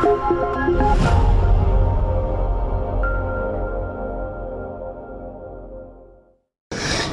Thank you.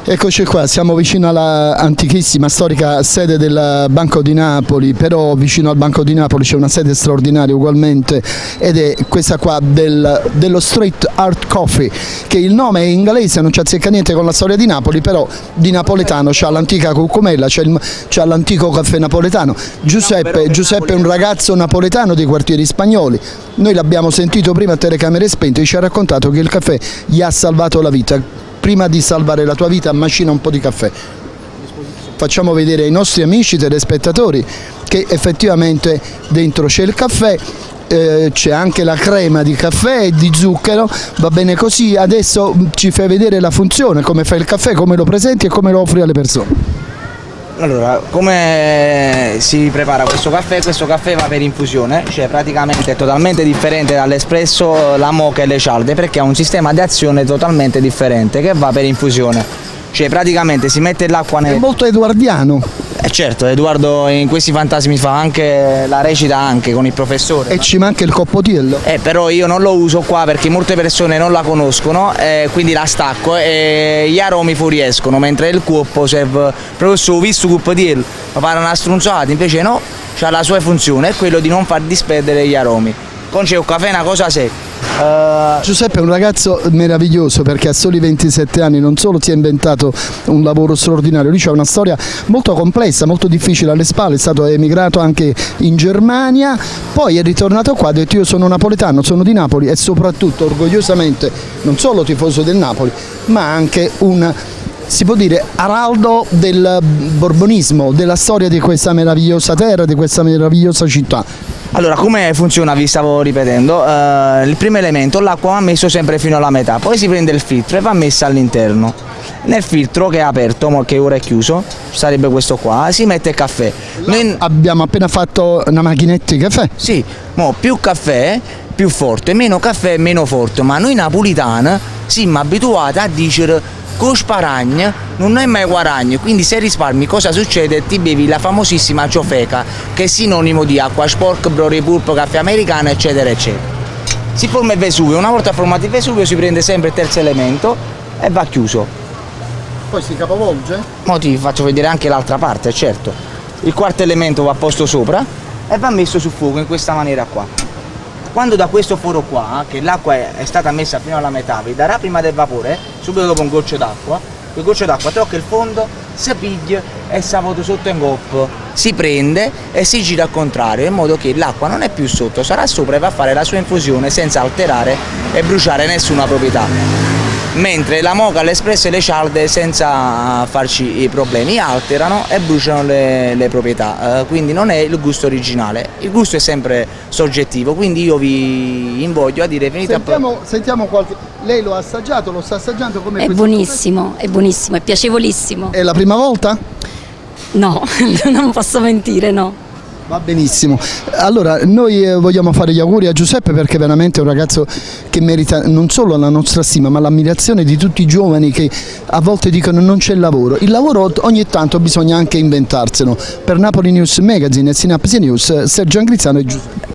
Eccoci qua, siamo vicino alla antichissima, storica sede del Banco di Napoli, però vicino al Banco di Napoli c'è una sede straordinaria ugualmente ed è questa qua del, dello Street Art Coffee, che il nome è inglese, non ci azzecca niente con la storia di Napoli, però di napoletano c'è l'antica cucumella, c'è l'antico caffè napoletano. Giuseppe, Giuseppe è un ragazzo napoletano dei quartieri spagnoli, noi l'abbiamo sentito prima a telecamere spente e ci ha raccontato che il caffè gli ha salvato la vita prima di salvare la tua vita macina un po' di caffè. Facciamo vedere ai nostri amici telespettatori che effettivamente dentro c'è il caffè, eh, c'è anche la crema di caffè e di zucchero, va bene così, adesso ci fai vedere la funzione, come fai il caffè, come lo presenti e come lo offri alle persone. Allora, come si prepara questo caffè? Questo caffè va per infusione, cioè praticamente è totalmente differente dall'espresso, la moca e le cialde perché ha un sistema di azione totalmente differente che va per infusione. Cioè praticamente si mette l'acqua nel... È molto eduardiano. Eh certo, Edoardo in questi fantasmi fa anche la recita anche con il professore. E ma... ci manca il coppotiello. Eh, però io non lo uso qua perché molte persone non la conoscono, eh, quindi la stacco e gli aromi fuoriescono, mentre il coppo serve professore ho visto coppotiello, ma pare una strunzata, invece no, ha la sua funzione, è quello di non far disperdere gli aromi. Con c'è un caffè una cosa secca Uh, Giuseppe è un ragazzo meraviglioso perché a soli 27 anni non solo si è inventato un lavoro straordinario, lui ha una storia molto complessa, molto difficile alle spalle, è stato emigrato anche in Germania, poi è ritornato qua, ha detto io sono napoletano, sono di Napoli e soprattutto orgogliosamente non solo tifoso del Napoli ma anche un si può dire araldo del borbonismo, della storia di questa meravigliosa terra, di questa meravigliosa città. Allora, come funziona, vi stavo ripetendo, uh, il primo elemento, l'acqua va messo sempre fino alla metà, poi si prende il filtro e va messa all'interno. Nel filtro che è aperto, che ora è chiuso, sarebbe questo qua, si mette il caffè. Noi abbiamo appena fatto una macchinetta di caffè. Sì, mo più caffè, più forte, meno caffè, meno forte, ma noi napolitani siamo abituati a dire con sparagna non è mai guadagno, quindi se risparmi cosa succede? Ti bevi la famosissima ciofeca, che è sinonimo di acqua sporca, brori pulpo, caffè americano, eccetera, eccetera. Si forma il Vesuvio, una volta formato il Vesuvio si prende sempre il terzo elemento e va chiuso. Poi si capovolge? Mo ti faccio vedere anche l'altra parte, certo. Il quarto elemento va posto sopra e va messo sul fuoco in questa maniera qua. Quando da questo foro qua, che l'acqua è stata messa fino alla metà, vi darà prima del vapore, subito dopo un goccio d'acqua, quel goccio d'acqua tocca il fondo, si piglia e si vuota sotto in coppo. Si prende e si gira al contrario, in modo che l'acqua non è più sotto, sarà sopra e va a fare la sua infusione senza alterare e bruciare nessuna proprietà mentre la moca, l'espresso e le cialde senza farci i problemi alterano e bruciano le, le proprietà, uh, quindi non è il gusto originale, il gusto è sempre soggettivo, quindi io vi invoglio a dire finita sentiamo, sentiamo qualche... lei lo ha assaggiato, lo sta assaggiando come È buonissimo, è buonissimo, è piacevolissimo. È la prima volta? No, non posso mentire, no. Va benissimo, allora noi eh, vogliamo fare gli auguri a Giuseppe perché veramente è un ragazzo che merita non solo la nostra stima ma l'ammirazione di tutti i giovani che a volte dicono non c'è lavoro, il lavoro ogni tanto bisogna anche inventarselo. Per Napoli News Magazine e Synapse News Sergio Angrizzano e Giuseppe.